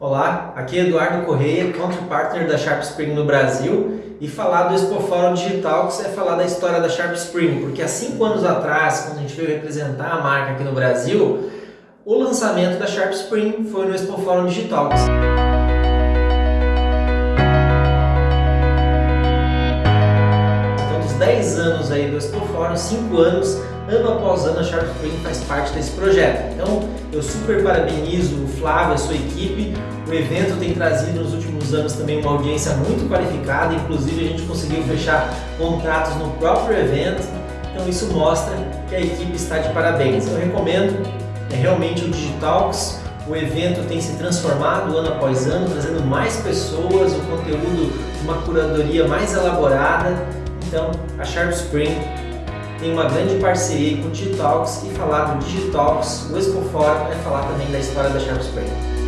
Olá, aqui é Eduardo Correia, Country Partner da Sharp Spring no Brasil e falar do Expo Fórum Digital que é falar da história da Sharp Spring, porque há cinco anos atrás, quando a gente veio representar a marca aqui no Brasil, o lançamento da Sharp Spring foi no Expo Fórum Digital. 10 anos aí do Expo Fórum, 5 anos ano após ano a Sharp Spring faz parte desse projeto. Então eu super parabenizo o Flávio, a sua equipe. O evento tem trazido nos últimos anos também uma audiência muito qualificada, inclusive a gente conseguiu fechar contratos no próprio evento. Então isso mostra que a equipe está de parabéns. Eu recomendo é realmente o Digitalks. O evento tem se transformado ano após ano, trazendo mais pessoas, o conteúdo, uma curadoria mais elaborada. Então, a Sharp Spring tem uma grande parceria com o Digitalks e falar do Digitalks, o Expo Forum é falar também da história da Sharp Spring.